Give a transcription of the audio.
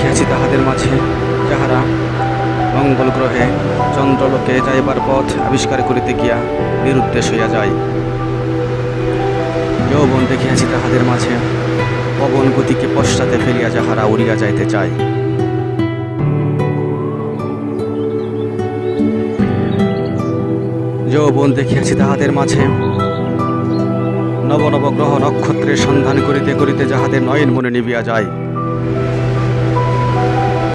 দেখিয়াছি তাহাদের মাঝে, যাহারা মঙ্গল গ্রহে চন্দ্রলোকে যাইবার পথ আবিষ্কার করিতে গিয়া নিরুদ্দেশ হইয়া যায়। যৌবন দেখিয়াছি তাহাদের মাঝে, পবন গতিকে পশ্চাতে ফেলিয়া যাহারা উড়িয়া যাইতে চায়। যৌবন দেখিয়াছি তাহাদের মাঝে নব নব গ্রহ নক্ষত্রের সন্ধান করিতে করিতে যাহাদের নয়ন মনে নিবিয়া যায়।